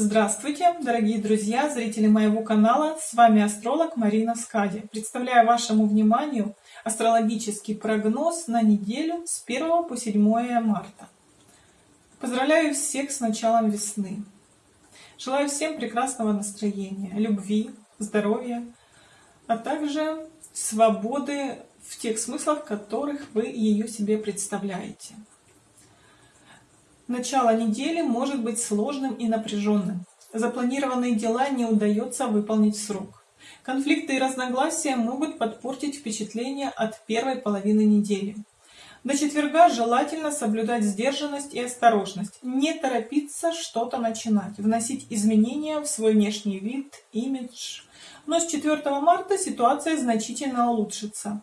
Здравствуйте, дорогие друзья, зрители моего канала. С вами астролог Марина Скади. Представляю вашему вниманию астрологический прогноз на неделю с 1 по 7 марта. Поздравляю всех с началом весны. Желаю всем прекрасного настроения, любви, здоровья, а также свободы в тех смыслах, которых вы ее себе представляете. Начало недели может быть сложным и напряженным. Запланированные дела не удается выполнить срок. Конфликты и разногласия могут подпортить впечатление от первой половины недели. До четверга желательно соблюдать сдержанность и осторожность, не торопиться что-то начинать, вносить изменения в свой внешний вид, имидж. Но с 4 марта ситуация значительно улучшится.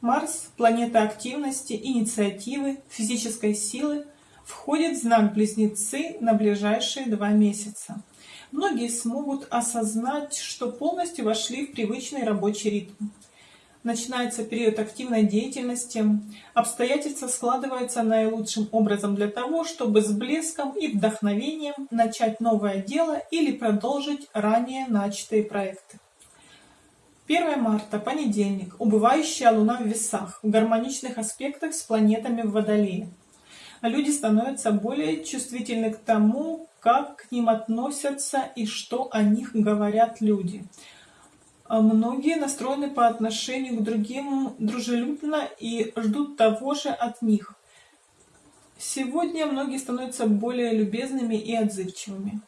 Марс, планета активности, инициативы, физической силы, входит в знак Близнецы на ближайшие два месяца. Многие смогут осознать, что полностью вошли в привычный рабочий ритм. Начинается период активной деятельности, обстоятельства складываются наилучшим образом для того, чтобы с блеском и вдохновением начать новое дело или продолжить ранее начатые проекты. 1 марта, понедельник, убывающая Луна в весах, в гармоничных аспектах с планетами в Водолее люди становятся более чувствительны к тому, как к ним относятся и что о них говорят люди. А многие настроены по отношению к другим дружелюбно и ждут того же от них. Сегодня многие становятся более любезными и отзывчивыми,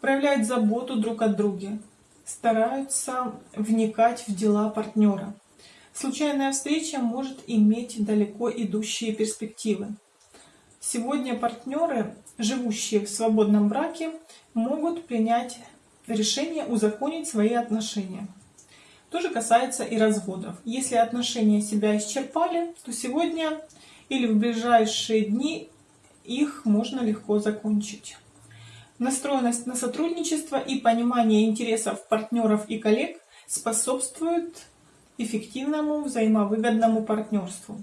проявляют заботу друг о друге, стараются вникать в дела партнера. Случайная встреча может иметь далеко идущие перспективы. Сегодня партнеры, живущие в свободном браке, могут принять решение узаконить свои отношения. То же касается и разводов. Если отношения себя исчерпали, то сегодня или в ближайшие дни их можно легко закончить. Настроенность на сотрудничество и понимание интересов партнеров и коллег способствуют эффективному взаимовыгодному партнерству.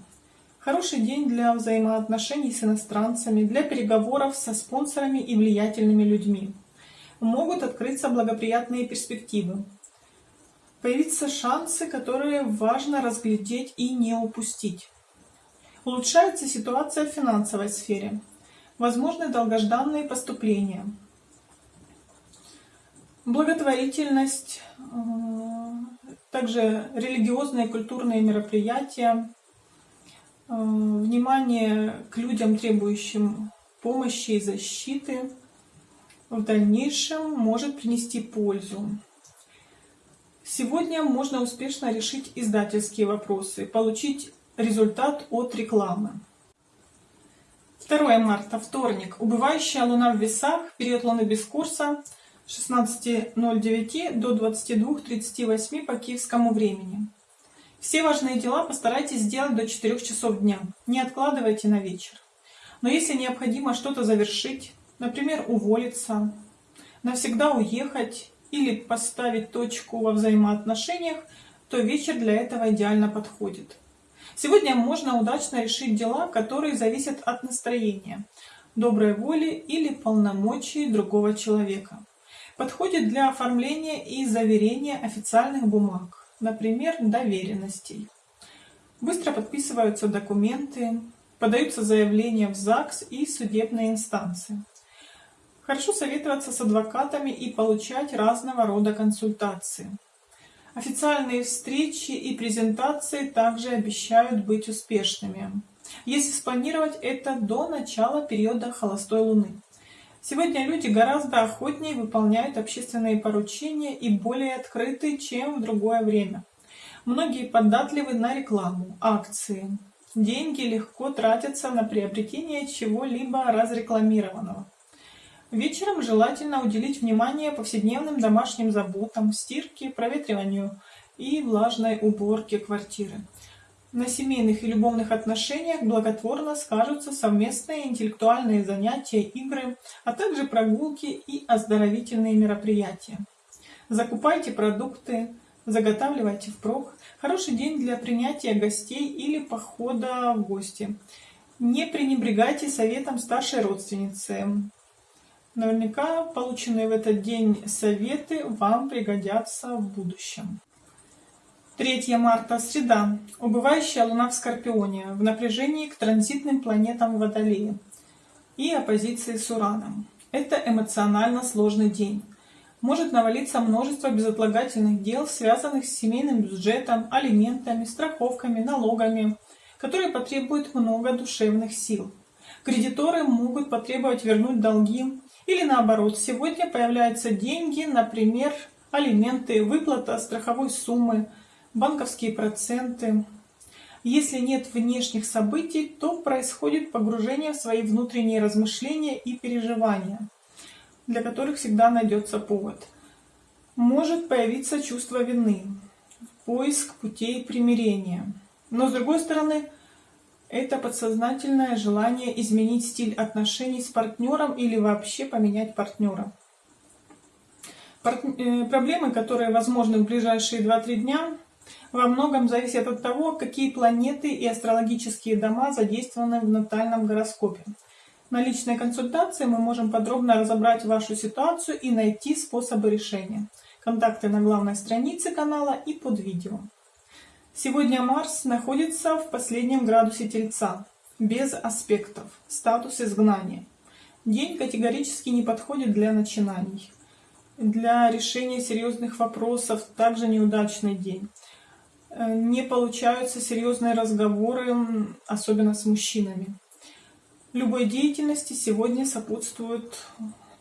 Хороший день для взаимоотношений с иностранцами, для переговоров со спонсорами и влиятельными людьми. Могут открыться благоприятные перспективы. Появятся шансы, которые важно разглядеть и не упустить. Улучшается ситуация в финансовой сфере. Возможны долгожданные поступления. Благотворительность, э, также религиозные и культурные мероприятия, внимание к людям, требующим помощи и защиты, в дальнейшем может принести пользу. Сегодня можно успешно решить издательские вопросы, получить результат от рекламы. 2 марта, вторник. Убывающая Луна в весах, период Луны без курса 16.09 до 22.38 по киевскому времени. Все важные дела постарайтесь сделать до 4 часов дня. Не откладывайте на вечер. Но если необходимо что-то завершить, например, уволиться, навсегда уехать или поставить точку во взаимоотношениях, то вечер для этого идеально подходит. Сегодня можно удачно решить дела, которые зависят от настроения, доброй воли или полномочий другого человека. Подходит для оформления и заверения официальных бумаг например, доверенностей. Быстро подписываются документы, подаются заявления в ЗАГС и судебные инстанции. Хорошо советоваться с адвокатами и получать разного рода консультации. Официальные встречи и презентации также обещают быть успешными, если спланировать это до начала периода холостой луны. Сегодня люди гораздо охотнее выполняют общественные поручения и более открыты, чем в другое время. Многие податливы на рекламу, акции. Деньги легко тратятся на приобретение чего-либо разрекламированного. Вечером желательно уделить внимание повседневным домашним заботам, стирке, проветриванию и влажной уборке квартиры. На семейных и любовных отношениях благотворно скажутся совместные интеллектуальные занятия, игры, а также прогулки и оздоровительные мероприятия. Закупайте продукты, заготавливайте впрок. Хороший день для принятия гостей или похода в гости. Не пренебрегайте советом старшей родственницы. Наверняка полученные в этот день советы вам пригодятся в будущем. 3 марта, среда. Убывающая Луна в Скорпионе, в напряжении к транзитным планетам Водолея и оппозиции с Ураном. Это эмоционально сложный день. Может навалиться множество безотлагательных дел, связанных с семейным бюджетом, алиментами, страховками, налогами, которые потребуют много душевных сил. Кредиторы могут потребовать вернуть долги, или наоборот, сегодня появляются деньги, например, алименты, выплата страховой суммы, банковские проценты. Если нет внешних событий, то происходит погружение в свои внутренние размышления и переживания, для которых всегда найдется повод. Может появиться чувство вины, поиск путей примирения. Но с другой стороны, это подсознательное желание изменить стиль отношений с партнером или вообще поменять партнера. Э, проблемы, которые возможны в ближайшие 2-3 дня, во многом зависят от того, какие планеты и астрологические дома задействованы в натальном гороскопе. На личной консультации мы можем подробно разобрать вашу ситуацию и найти способы решения. Контакты на главной странице канала и под видео. Сегодня Марс находится в последнем градусе Тельца, без аспектов, статус изгнания. День категорически не подходит для начинаний. Для решения серьезных вопросов также неудачный день. Э, не получаются серьезные разговоры, особенно с мужчинами. Любой деятельности сегодня сопутствуют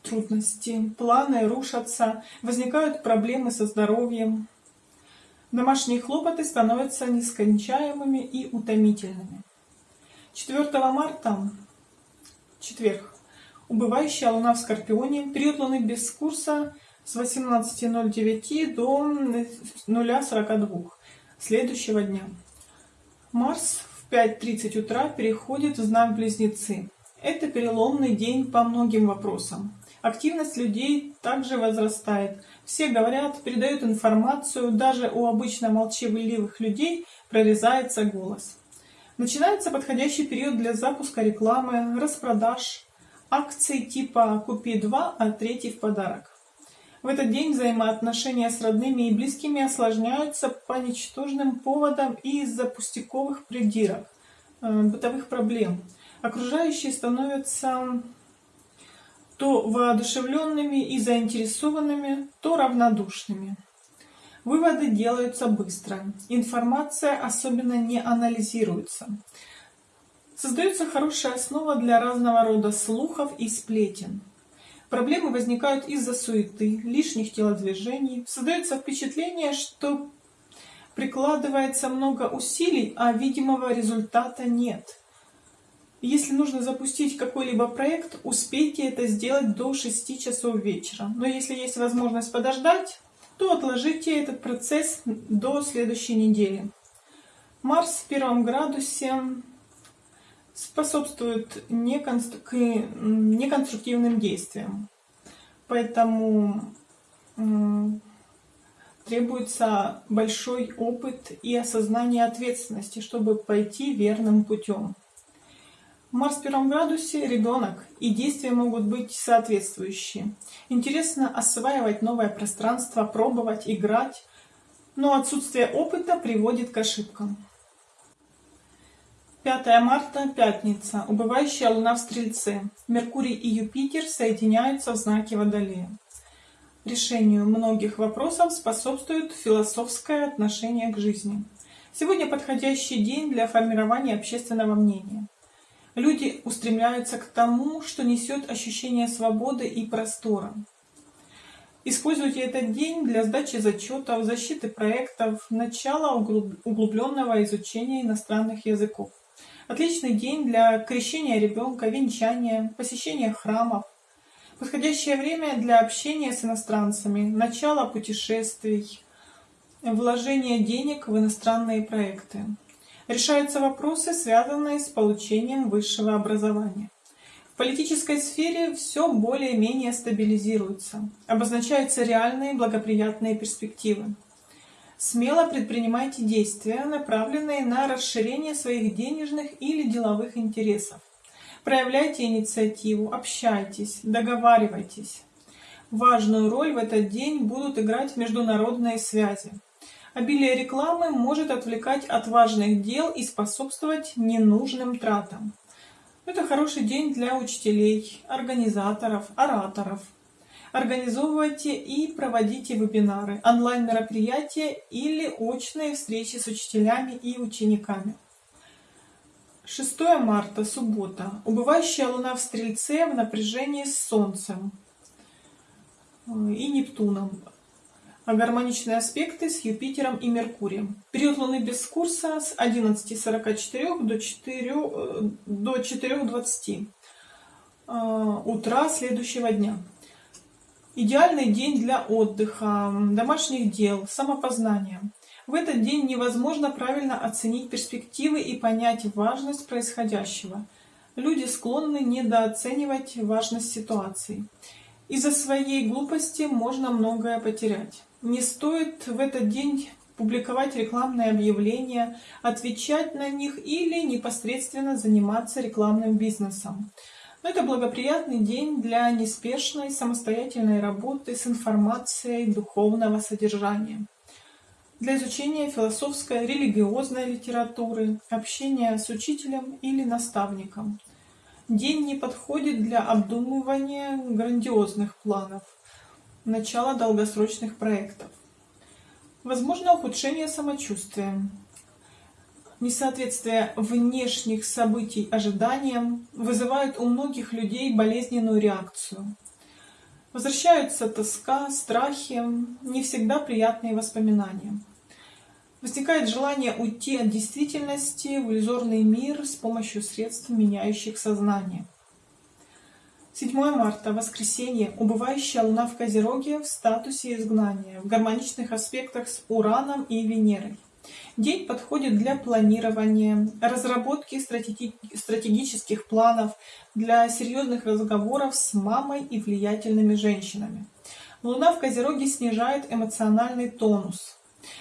трудности, планы рушатся, возникают проблемы со здоровьем. Домашние хлопоты становятся нескончаемыми и утомительными. 4 марта, четверг, убывающая луна в Скорпионе, период луны без курса с 18.09 до 0.42 следующего дня. Марс в 5.30 утра переходит в знак Близнецы. Это переломный день по многим вопросам. Активность людей также возрастает. Все говорят, передают информацию, даже у обычно молчаливых людей прорезается голос. Начинается подходящий период для запуска рекламы, распродаж, акций типа «Купи два, а третий в подарок». В этот день взаимоотношения с родными и близкими осложняются по ничтожным поводам и из-за пустяковых придирок, э, бытовых проблем. Окружающие становятся то воодушевленными и заинтересованными, то равнодушными. Выводы делаются быстро, информация особенно не анализируется. Создается хорошая основа для разного рода слухов и сплетен. Проблемы возникают из-за суеты, лишних телодвижений. Создается впечатление, что прикладывается много усилий, а видимого результата нет. Если нужно запустить какой-либо проект, успейте это сделать до 6 часов вечера. Но если есть возможность подождать, то отложите этот процесс до следующей недели. Марс в первом градусе способствует неконструктивным действиям. Поэтому требуется большой опыт и осознание ответственности, чтобы пойти верным путем. Марс в первом градусе – ребенок, и действия могут быть соответствующие. Интересно осваивать новое пространство, пробовать, играть, но отсутствие опыта приводит к ошибкам. 5 марта, пятница. Убывающая луна в Стрельце. Меркурий и Юпитер соединяются в знаке Водолея. Решению многих вопросов способствует философское отношение к жизни. Сегодня подходящий день для формирования общественного мнения. Люди устремляются к тому, что несет ощущение свободы и простора. Используйте этот день для сдачи зачетов, защиты проектов, начала углубленного изучения иностранных языков. Отличный день для крещения ребенка, венчания, посещения храмов. Подходящее время для общения с иностранцами, начало путешествий, вложение денег в иностранные проекты. Решаются вопросы, связанные с получением высшего образования. В политической сфере все более-менее стабилизируется, обозначаются реальные благоприятные перспективы. Смело предпринимайте действия, направленные на расширение своих денежных или деловых интересов. Проявляйте инициативу, общайтесь, договаривайтесь. Важную роль в этот день будут играть международные связи. Обилие рекламы может отвлекать от важных дел и способствовать ненужным тратам. Это хороший день для учителей, организаторов, ораторов. Организовывайте и проводите вебинары, онлайн-мероприятия или очные встречи с учителями и учениками. 6 марта, суббота. Убывающая луна в Стрельце в напряжении с Солнцем и Нептуном а гармоничные аспекты с Юпитером и Меркурием. Период Луны без курса с 11.44 до 4, э, до 4.20 э, утра следующего дня. Идеальный день для отдыха, домашних дел, самопознания. В этот день невозможно правильно оценить перспективы и понять важность происходящего. Люди склонны недооценивать важность ситуации. Из-за своей глупости можно многое потерять. Не стоит в этот день публиковать рекламные объявления, отвечать на них или непосредственно заниматься рекламным бизнесом. Но это благоприятный день для неспешной самостоятельной работы с информацией духовного содержания. Для изучения философской, религиозной литературы, общения с учителем или наставником. День не подходит для обдумывания грандиозных планов – начало долгосрочных проектов. Возможно ухудшение самочувствия. Несоответствие внешних событий ожиданиям вызывает у многих людей болезненную реакцию. Возвращаются тоска, страхи, не всегда приятные воспоминания. Возникает желание уйти от действительности в иллюзорный мир с помощью средств, меняющих сознание. 7 марта, воскресенье, убывающая луна в Козероге в статусе изгнания, в гармоничных аспектах с Ураном и Венерой. День подходит для планирования, разработки стратегических планов, для серьезных разговоров с мамой и влиятельными женщинами. Луна в Козероге снижает эмоциональный тонус.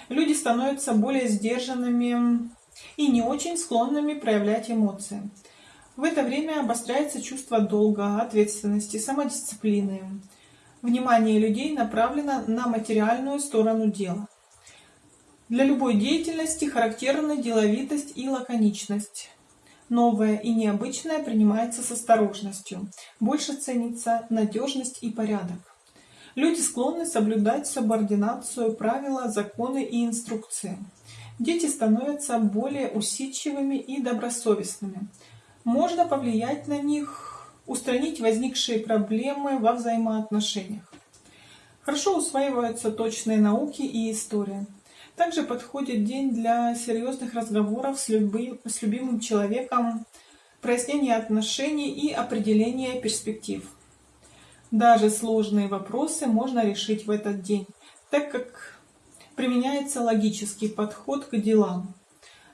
Люди становятся более сдержанными и не очень склонными проявлять эмоции. В это время обостряется чувство долга, ответственности, самодисциплины. Внимание людей направлено на материальную сторону дела. Для любой деятельности характерны деловитость и лаконичность. Новое и необычное принимается с осторожностью. Больше ценится надежность и порядок. Люди склонны соблюдать субординацию, правила, законы и инструкции. Дети становятся более усидчивыми и добросовестными можно повлиять на них, устранить возникшие проблемы во взаимоотношениях. Хорошо усваиваются точные науки и история. Также подходит день для серьезных разговоров с, любым, с любимым человеком, прояснения отношений и определения перспектив. Даже сложные вопросы можно решить в этот день, так как применяется логический подход к делам.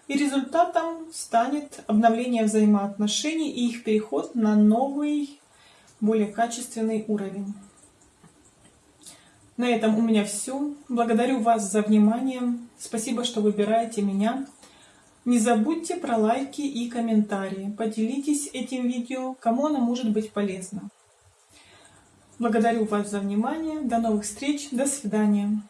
И результатом станет обновление взаимоотношений и их переход на новый, более качественный уровень. На этом у меня все. Благодарю вас за внимание. Спасибо, что выбираете меня. Не забудьте про лайки и комментарии. Поделитесь этим видео, кому оно может быть полезно. Благодарю вас за внимание. До новых встреч. До свидания.